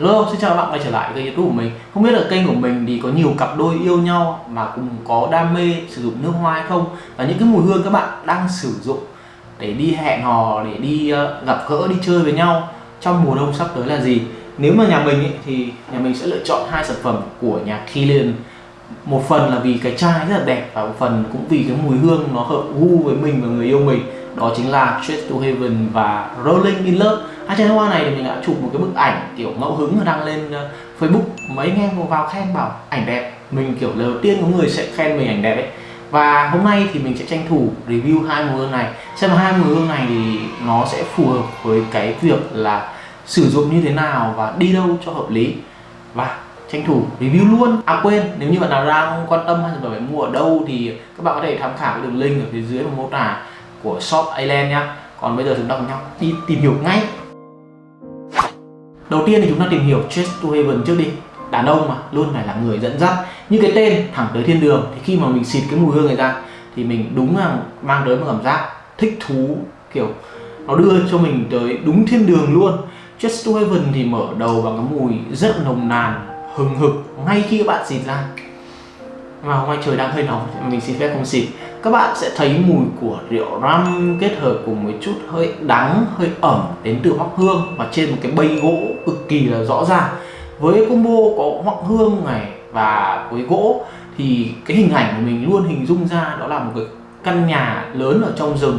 Hello, xin chào các bạn quay trở lại kênh youtube của mình. Không biết là kênh của mình thì có nhiều cặp đôi yêu nhau mà cùng có đam mê sử dụng nước hoa hay không? Và những cái mùi hương các bạn đang sử dụng để đi hẹn hò, để đi uh, gặp gỡ, đi chơi với nhau trong mùa đông sắp tới là gì? Nếu mà nhà mình ý, thì nhà mình sẽ lựa chọn hai sản phẩm của nhà Kilian Một phần là vì cái chai rất là đẹp và một phần cũng vì cái mùi hương nó hợp gu với mình và người yêu mình. Đó chính là Straight to Heaven và Rolling in Love à, trên hoa này thì mình đã chụp một cái bức ảnh kiểu ngẫu hứng và đăng lên ờ, Facebook. Mấy anh em vào khen bảo ảnh đẹp. Mình kiểu lần đầu tiên có người sẽ khen mình ảnh đẹp ấy. Và hôm nay thì mình sẽ tranh thủ review hai mùi hương này. Xem hai mùi hương này thì nó sẽ phù hợp với cái việc là sử dụng như thế nào và đi đâu cho hợp lý. Và tranh thủ review luôn. À quên nếu như bạn nào đang quan tâm hay là phải mua ở đâu thì các bạn có thể tham khảo cái đường link ở phía dưới mô tả của shop Island nhá. Còn bây giờ chúng ta cùng nhau đi tìm hiểu ngay đầu tiên thì chúng ta tìm hiểu Chase to Heaven trước đi. Đàn ông mà, luôn phải là người dẫn dắt. Như cái tên thẳng tới thiên đường, thì khi mà mình xịt cái mùi hương này ra, thì mình đúng là mang tới một cảm giác thích thú, kiểu, nó đưa cho mình tới đúng thiên đường luôn. Chase to Heaven thì mở đầu bằng cái mùi rất nồng nàn, hừng hực, ngay khi các bạn xịt ra. Mà hôm nay trời đang hơi nóng, mình xin phép không xịt các bạn sẽ thấy mùi của rượu rum kết hợp cùng một chút hơi đắng, hơi ẩm đến từ hoắc hương và trên một cái bây gỗ cực kỳ là rõ ràng. Với combo có hoắc hương này và với gỗ thì cái hình ảnh của mình luôn hình dung ra đó là một cái căn nhà lớn ở trong rừng.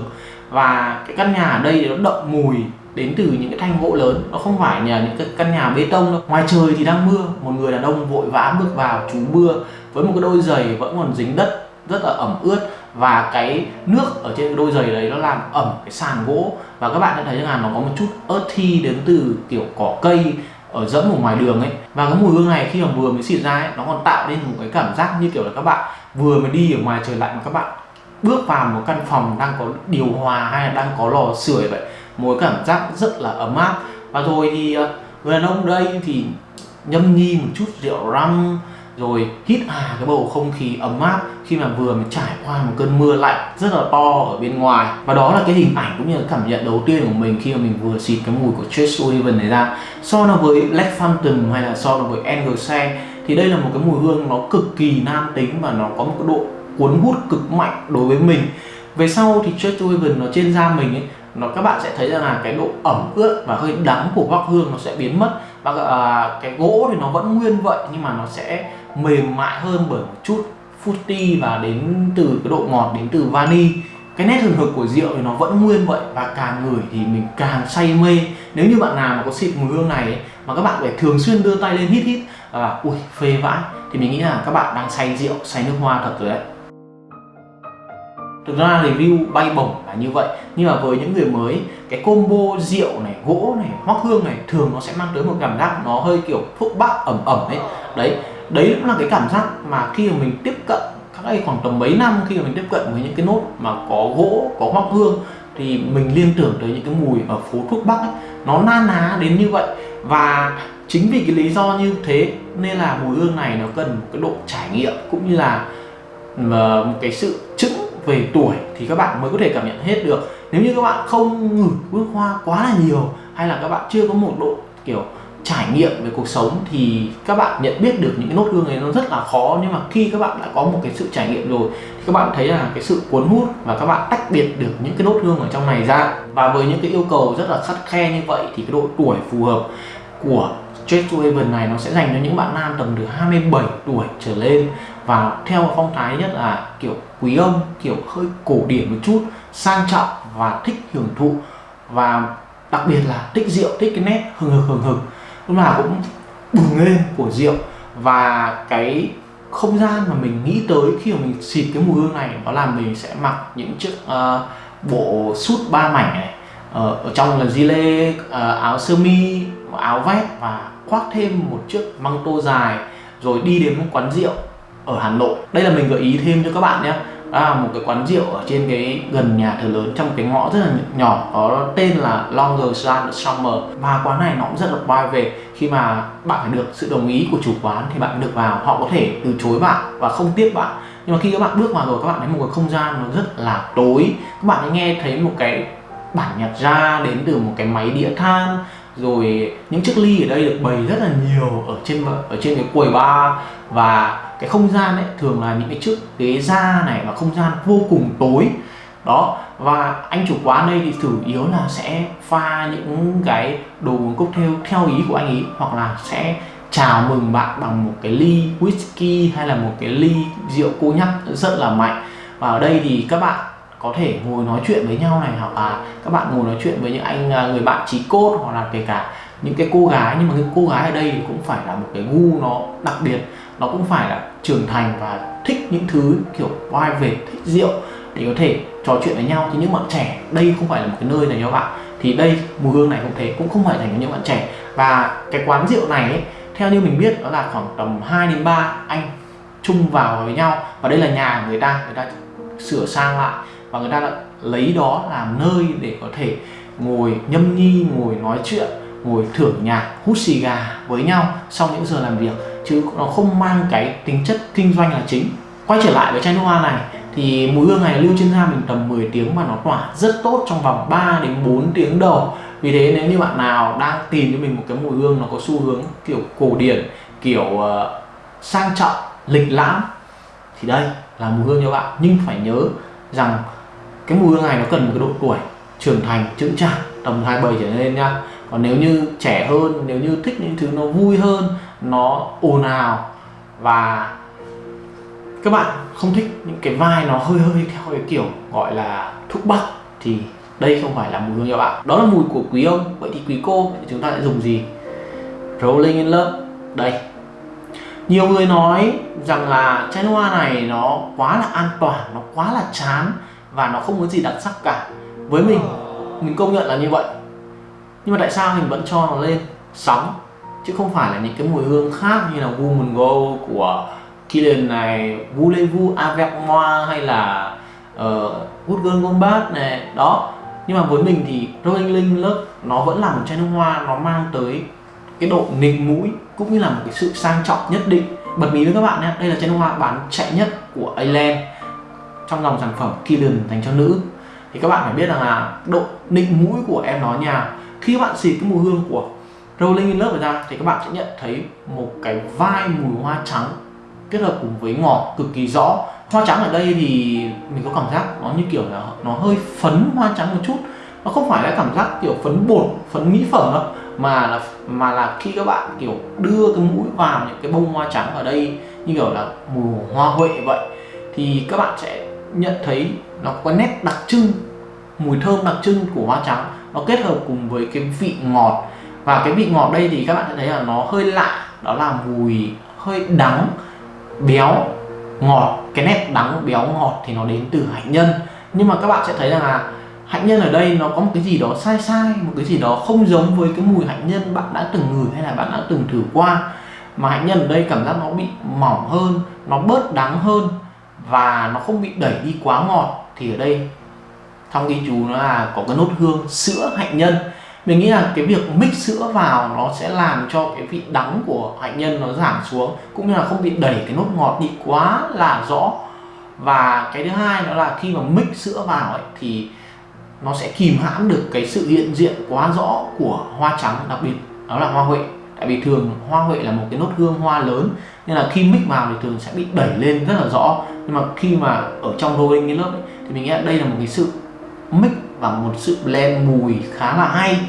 Và cái căn nhà ở đây nó đậm mùi đến từ những cái thanh gỗ lớn. Nó không phải nhà những cái căn nhà bê tông đâu. Ngoài trời thì đang mưa, một người đàn ông vội vã bước vào trú mưa. Với một cái đôi giày vẫn còn dính đất rất là ẩm ướt và cái nước ở trên đôi giày đấy nó làm ẩm cái sàn gỗ. Và các bạn sẽ thấy rằng là nó có một chút ớt thi đến từ kiểu cỏ cây ở dẫm ở ngoài đường ấy. Và cái mùi hương này khi mà vừa mới xịt ra ấy, nó còn tạo nên một cái cảm giác như kiểu là các bạn vừa mới đi ở ngoài trời lạnh mà các bạn bước vào một căn phòng đang có điều hòa hay là đang có lò sưởi vậy. Một cảm giác rất là ấm áp. Và rồi thì ờ, người đàn ông đây thì nhâm nhi một chút rượu răm rồi hít hà cái bầu không khí ấm áp khi mà vừa mới trải qua một cơn mưa lạnh rất là to ở bên ngoài. Và đó là cái hình ảnh cũng như là cảm nhận đầu tiên của mình khi mà mình vừa xịt cái mùi của Chase Sullivan này ra. So nó với Black Phantom hay là so nó với Angel thì đây là một cái mùi hương nó cực kỳ nam tính và nó có một cái độ cuốn hút cực mạnh đối với mình. Về sau thì Chase Sullivan nó trên da mình ấy nó các bạn sẽ thấy rằng là cái độ ẩm ướt và hơi đắng của hoắc hương nó sẽ biến mất. Và à, cái gỗ thì nó vẫn nguyên vậy nhưng mà nó sẽ mềm mại hơn bởi một chút fruity và đến từ cái độ ngọt đến từ vani. Cái nét hừng hực của rượu thì nó vẫn nguyên vậy và càng ngửi thì mình càng say mê. Nếu như bạn nào mà có xịt mùi hương này ấy, mà các bạn phải thường xuyên đưa tay lên hít hít à, ui phê vãi thì mình nghĩ là các bạn đang say rượu say nước hoa thật rồi đấy. Thực ra review bay bổng là như vậy Nhưng mà với những người mới Cái combo rượu này, gỗ này, hoắc hương này Thường nó sẽ mang tới một cảm giác nó hơi kiểu thuốc bắc ẩm ẩm ấy. Đấy, đấy cũng là cái cảm giác mà khi mà mình tiếp cận các đây khoảng tầm mấy năm khi mà mình tiếp cận với những cái nốt mà có gỗ, có hoắc hương thì mình liên tưởng tới những cái mùi ở phố thuốc bắc ấy, nó na ná đến như vậy. Và chính vì cái lý do như thế nên là mùi hương này nó cần một cái độ trải nghiệm cũng như là ờ, một cái sự chững về tuổi thì các bạn mới có thể cảm nhận hết được. Nếu như các bạn không ngửi bước hoa quá là nhiều hay là các bạn chưa có một độ kiểu trải nghiệm về cuộc sống thì các bạn nhận biết được những cái nốt hương này nó rất là khó. Nhưng mà khi các bạn đã có một cái sự trải nghiệm rồi, thì các bạn thấy là cái sự cuốn hút và các bạn tách biệt được những cái nốt hương ở trong này ra. Và với những cái yêu cầu rất là khắt khe như vậy thì cái độ tuổi phù hợp của Straight to Heaven này nó sẽ dành cho những bạn nam tầm từ 27 tuổi trở lên. Và theo phong thái nhất là kiểu quý ông kiểu hơi cổ điển một chút, sang trọng và thích hưởng thụ. Và đặc biệt là thích rượu, thích cái nét hừng hực hừng hực lúc nào cũng bừng lên của rượu. Và cái không gian mà mình nghĩ tới khi mà mình xịt cái mùi hương này đó là mình sẽ mặc những chiếc uh, bộ sút ba mảnh này uh, ở trong là gilet uh, áo sơ mi áo vest và khoác thêm một chiếc măng tô dài rồi đi đến một quán rượu ở Hà Nội. Đây là mình gợi ý thêm cho các bạn nhé à, một cái quán rượu ở trên cái gần nhà thờ lớn trong cái ngõ rất là nhỏ có tên là Longer Sun Summer. Và quán này nó cũng rất là private khi mà bạn phải được sự đồng ý của chủ quán thì bạn được vào họ có thể từ chối bạn và không tiếp bạn. Nhưng mà khi các bạn bước vào rồi các bạn thấy một cái không gian nó rất là tối. Các bạn nghe thấy một cái bản nhạc ra đến từ một cái máy đĩa than. Rồi những chiếc ly ở đây được bày rất là nhiều ở trên ở trên cái quầy bar. Và cái không gian ấy thường là những cái chiếc ghế da này và không gian vô cùng tối. Đó, và anh chủ quán đây thì chủ yếu là sẽ pha những cái đồ uống cocktail theo ý của anh ý, hoặc là sẽ chào mừng bạn bằng một cái ly whisky hay là một cái ly rượu cô nhắc rất là mạnh. Và ở đây thì các bạn có thể ngồi nói chuyện với nhau này, hoặc là các bạn ngồi nói chuyện với những anh à, người bạn trí cốt, hoặc là kể cả những cái cô gái. Nhưng mà cái cô gái ở đây thì cũng phải là một cái gu nó đặc biệt, nó cũng phải là trưởng thành và thích những thứ kiểu private thích rượu để có thể trò chuyện với nhau. Thì những bạn trẻ đây không phải là một cái nơi này cho bạn. Thì đây mùi hương này cũng thế cũng không phải dành cho những bạn trẻ. Và cái quán rượu này ấy, theo như mình biết đó là khoảng tầm 2 đến 3 anh chung vào với nhau. Và đây là nhà người ta người ta sửa sang lại. Và người ta đã lấy đó làm nơi để có thể ngồi nhâm nhi ngồi nói chuyện ngồi thưởng nhạc hút xì gà với nhau sau những giờ làm việc chứ nó không mang cái tính chất kinh doanh là chính. Quay trở lại với chai nước hoa này thì mùi hương này lưu trên da mình tầm 10 tiếng và nó tỏa rất tốt trong vòng 3 đến 4 tiếng đầu. Vì thế nếu như bạn nào đang tìm cho mình một cái mùi hương nó có xu hướng kiểu cổ điển kiểu uh, sang trọng lịch lãm thì đây là mùi hương cho bạn. Nhưng phải nhớ rằng cái mùi hương này nó cần một cái độ tuổi trưởng thành trưởng trạng tầm 27 trở lên nha. Còn nếu như trẻ hơn nếu như thích những thứ nó vui hơn nó ồn ào. Và các bạn không thích những cái vai nó hơi hơi theo cái kiểu gọi là thuốc bắc thì đây không phải là mùi hương cho bạn. Đó là mùi của quý ông. Vậy thì quý cô thì chúng ta sẽ dùng gì? Rolling in love. Đây. Nhiều người nói rằng là chai nước hoa này nó quá là an toàn, nó quá là chán và nó không có gì đặc sắc cả. Với mình mình công nhận là như vậy. Nhưng mà tại sao mình vẫn cho nó lên? Sóng chứ không phải là những cái mùi hương khác như là Woman Go của Killian này Voulez-vous avec moi hay là ờ, uh, Good Girl Gone này. Đó. Nhưng mà với mình thì Rolling Linh Love nó vẫn là một chai nước hoa nó mang tới cái độ nịnh mũi cũng như là một cái sự sang trọng nhất định. Bật mí với các bạn nhé đây là chai nước hoa bán chạy nhất của Island trong dòng sản phẩm Killian dành cho nữ. Thì các bạn phải biết rằng là độ nịnh mũi của em nó nhà. Khi các bạn xịt cái mùi hương của Rolling in Love ra, thì các bạn sẽ nhận thấy một cái vai mùi hoa trắng kết hợp cùng với ngọt cực kỳ rõ. Hoa trắng ở đây thì mình có cảm giác nó như kiểu là nó hơi phấn hoa trắng một chút. Nó không phải là cảm giác kiểu phấn bột, phấn mỹ phẩm đâu, mà là mà là khi các bạn kiểu đưa cái mũi vào những cái bông hoa trắng ở đây như kiểu là mùi hoa huệ vậy, thì các bạn sẽ nhận thấy nó có nét đặc trưng, mùi thơm đặc trưng của hoa trắng. Nó kết hợp cùng với cái vị ngọt và cái vị ngọt đây thì các bạn sẽ thấy là nó hơi lạ, đó là mùi hơi đắng, béo, ngọt. Cái nét đắng, béo, ngọt thì nó đến từ hạnh nhân. Nhưng mà các bạn sẽ thấy rằng là hạnh nhân ở đây nó có một cái gì đó sai sai, một cái gì đó không giống với cái mùi hạnh nhân bạn đã từng ngửi hay là bạn đã từng thử qua. Mà hạnh nhân ở đây cảm giác nó bị mỏng hơn, nó bớt đắng hơn và nó không bị đẩy đi quá ngọt. Thì ở đây, trong ghi chú nó là có cái nốt hương sữa hạnh nhân mình nghĩ là cái việc mix sữa vào nó sẽ làm cho cái vị đắng của hạnh nhân nó giảm xuống cũng như là không bị đẩy cái nốt ngọt đi quá là rõ. Và cái thứ hai đó là khi mà mix sữa vào ấy, thì nó sẽ kìm hãm được cái sự hiện diện quá rõ của hoa trắng đặc biệt đó là hoa huệ. Tại vì thường hoa huệ là một cái nốt hương hoa lớn nên là khi mix vào thì thường sẽ bị đẩy lên rất là rõ. Nhưng mà khi mà ở trong rolling cái lớp ấy, thì mình nghĩ đây là một cái sự mix và một sự blend mùi khá là hay.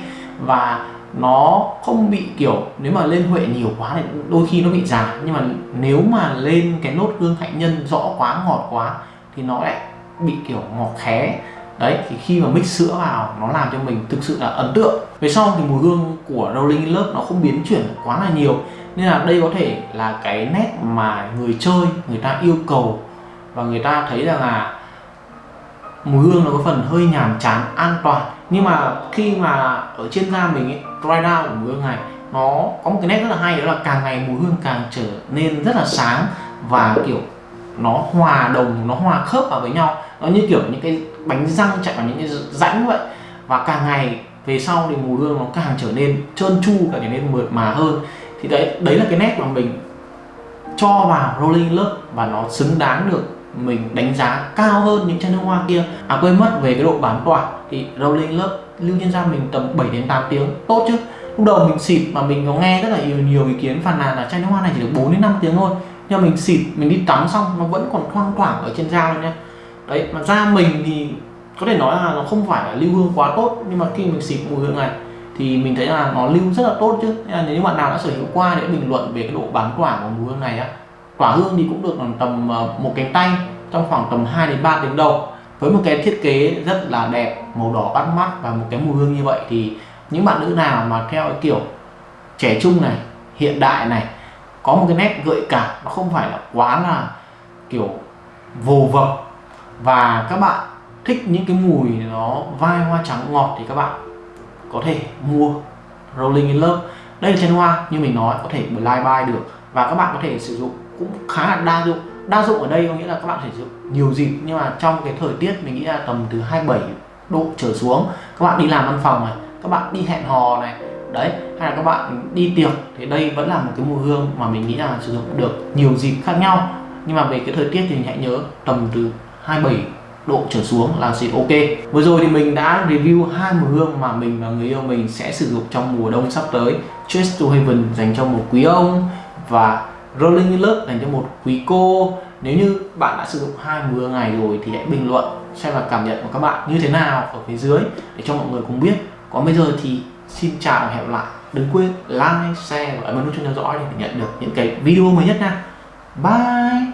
Và nó không bị kiểu, nếu mà lên huệ nhiều quá thì đôi khi nó bị già. Nhưng mà nếu mà lên cái nốt hương hạnh nhân rõ quá, ngọt quá thì nó lại bị kiểu ngọt khé. Đấy, thì khi mà mix sữa vào, nó làm cho mình thực sự là ấn tượng. Về sau thì mùi hương của Rolling in Love nó không biến chuyển quá là nhiều. Nên là đây có thể là cái nét mà người chơi, người ta yêu cầu. Và người ta thấy rằng là mùi hương nó có phần hơi nhàm chán an toàn. Nhưng mà khi mà ở trên da mình ấy, dry down của mùi hương này nó có một cái nét rất là hay đó là càng ngày mùi hương càng trở nên rất là sáng và kiểu nó hòa đồng nó hòa khớp vào với nhau. Nó như kiểu những cái bánh răng chạy vào những cái rãnh vậy. Và càng ngày về sau thì mùi hương nó càng trở nên trơn tru càng trở nên mượt mà hơn. Thì đấy đấy là cái nét mà mình cho vào rolling lớp và nó xứng đáng được mình đánh giá cao hơn những chai nước hoa kia. À quên mất, về cái độ bám tỏa thì rolling lớp, lưu trên da mình tầm 7 đến 8 tiếng, tốt chứ. Lúc đầu mình xịt mà mình có nghe rất là nhiều nhiều ý kiến phàn nàn là chai nước hoa này chỉ được 4 đến 5 tiếng thôi. Nhưng mà mình xịt, mình đi tắm xong, nó vẫn còn thoang thoảng ở trên da luôn nha đấy, mà da mình thì có thể nói là nó không phải là lưu hương quá tốt, nhưng mà khi mình xịt mùi hương này thì mình thấy là nó lưu rất là tốt chứ. Nên là nếu như bạn nào đã sở hữu qua để bình luận về cái độ bám tỏa của mùi hương này á quả hương thì cũng được tầm ờ, một cánh tay, trong khoảng tầm 2 đến 3 tiếng đầu. Với một cái thiết kế rất là đẹp, màu đỏ bắt mắt và một cái mùi hương như vậy thì những bạn nữ nào mà theo cái kiểu trẻ trung này, hiện đại này, có một cái nét gợi cảm nó không phải là quá là kiểu vồ vập và các bạn thích những cái mùi nó vai hoa trắng ngọt thì các bạn có thể mua Rolling in Love. Đây là chân hoa như mình nói, có thể live buy được và các bạn có thể sử dụng cũng khá là đa dụng. Đa dụng ở đây có nghĩa là các bạn sử dụng nhiều dịp, nhưng mà trong cái thời tiết mình nghĩ là tầm từ 27 độ trở xuống, các bạn đi làm văn phòng này, các bạn đi hẹn hò này, đấy, hay là các bạn đi tiệc, thì đây vẫn là một cái mùi hương mà mình nghĩ là sử dụng được nhiều dịp khác nhau. Nhưng mà về cái thời tiết thì mình hãy nhớ tầm từ 27 độ trở xuống là xịt ok. Vừa rồi thì mình đã review hai mùi hương mà mình và người yêu mình sẽ sử dụng trong mùa đông sắp tới. Chase to Heaven dành cho một quý ông và Rolling in lớp dành cho một quý cô. Nếu như bạn đã sử dụng hai mươi ngày rồi thì hãy bình luận xem là cảm nhận của các bạn như thế nào ở phía dưới để cho mọi người cùng biết. Còn bây giờ thì xin chào và hẹn gặp lại. Đừng quên like, share và ấn nút chuông theo dõi để nhận được những cái video mới nhất nha. Bye!